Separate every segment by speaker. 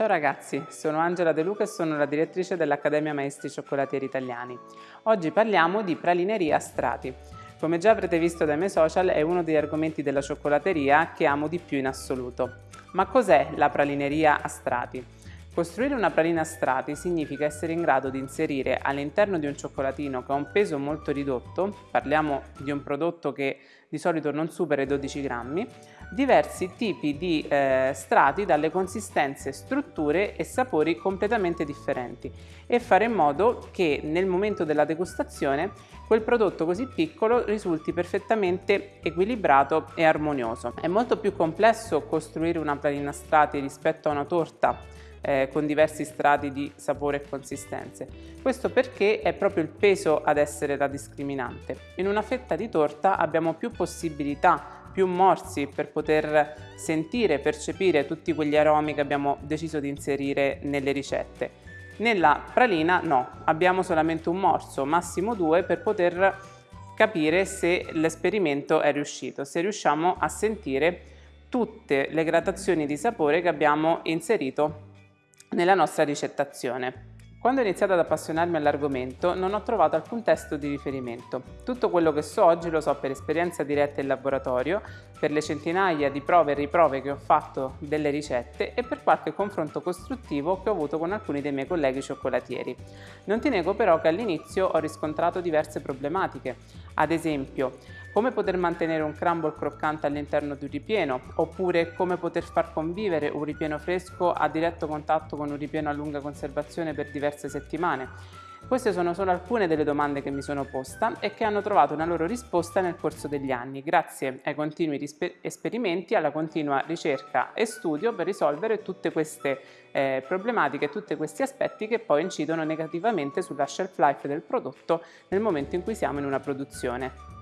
Speaker 1: Ciao ragazzi, sono Angela De Luca e sono la direttrice dell'Accademia Maestri Cioccolatieri Italiani. Oggi parliamo di pralineria a strati. Come già avrete visto dai miei social è uno degli argomenti della cioccolateria che amo di più in assoluto. Ma cos'è la pralineria a strati? Costruire una pralina a strati significa essere in grado di inserire all'interno di un cioccolatino che ha un peso molto ridotto, parliamo di un prodotto che di solito non supera i 12 grammi, diversi tipi di eh, strati dalle consistenze, strutture e sapori completamente differenti e fare in modo che nel momento della degustazione quel prodotto così piccolo risulti perfettamente equilibrato e armonioso. È molto più complesso costruire una pralina a strati rispetto a una torta eh, con diversi strati di sapore e consistenze. Questo perché è proprio il peso ad essere la discriminante. In una fetta di torta abbiamo più possibilità più morsi per poter sentire percepire tutti quegli aromi che abbiamo deciso di inserire nelle ricette. Nella pralina no, abbiamo solamente un morso, massimo due, per poter capire se l'esperimento è riuscito, se riusciamo a sentire tutte le gradazioni di sapore che abbiamo inserito nella nostra ricettazione. Quando ho iniziato ad appassionarmi all'argomento non ho trovato alcun testo di riferimento. Tutto quello che so oggi lo so per esperienza diretta in laboratorio, per le centinaia di prove e riprove che ho fatto delle ricette e per qualche confronto costruttivo che ho avuto con alcuni dei miei colleghi cioccolatieri. Non ti nego però che all'inizio ho riscontrato diverse problematiche. Ad esempio, come poter mantenere un crumble croccante all'interno di un ripieno, oppure come poter far convivere un ripieno fresco a diretto contatto con un ripieno a lunga conservazione per diverse settimane. Queste sono solo alcune delle domande che mi sono posta e che hanno trovato una loro risposta nel corso degli anni, grazie ai continui esperimenti, alla continua ricerca e studio per risolvere tutte queste eh, problematiche, tutti questi aspetti che poi incidono negativamente sulla shelf life del prodotto nel momento in cui siamo in una produzione.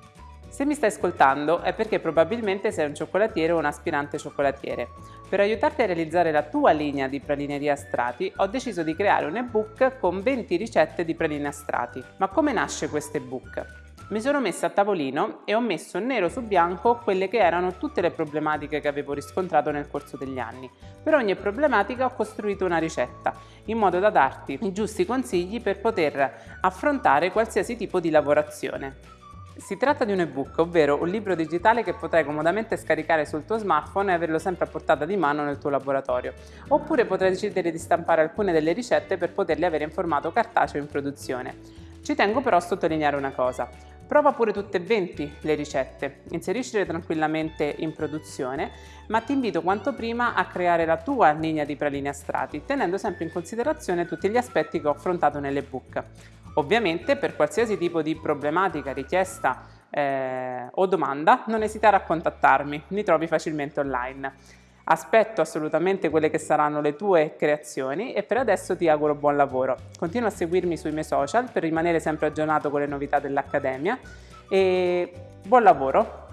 Speaker 1: Se mi stai ascoltando è perché probabilmente sei un cioccolatiere o un aspirante cioccolatiere. Per aiutarti a realizzare la tua linea di pralineria a strati ho deciso di creare un ebook con 20 ricette di praline a strati. Ma come nasce questo ebook? Mi sono messa a tavolino e ho messo nero su bianco quelle che erano tutte le problematiche che avevo riscontrato nel corso degli anni. Per ogni problematica ho costruito una ricetta, in modo da darti i giusti consigli per poter affrontare qualsiasi tipo di lavorazione. Si tratta di un ebook, ovvero un libro digitale che potrai comodamente scaricare sul tuo smartphone e averlo sempre a portata di mano nel tuo laboratorio. Oppure potrai decidere di stampare alcune delle ricette per poterle avere in formato cartaceo in produzione. Ci tengo però a sottolineare una cosa. Prova pure tutte e 20 le ricette, inseriscile tranquillamente in produzione, ma ti invito quanto prima a creare la tua linea di praline a strati, tenendo sempre in considerazione tutti gli aspetti che ho affrontato nell'ebook. Ovviamente per qualsiasi tipo di problematica, richiesta eh, o domanda non esitare a contattarmi, mi trovi facilmente online. Aspetto assolutamente quelle che saranno le tue creazioni e per adesso ti auguro buon lavoro. Continua a seguirmi sui miei social per rimanere sempre aggiornato con le novità dell'Accademia e buon lavoro!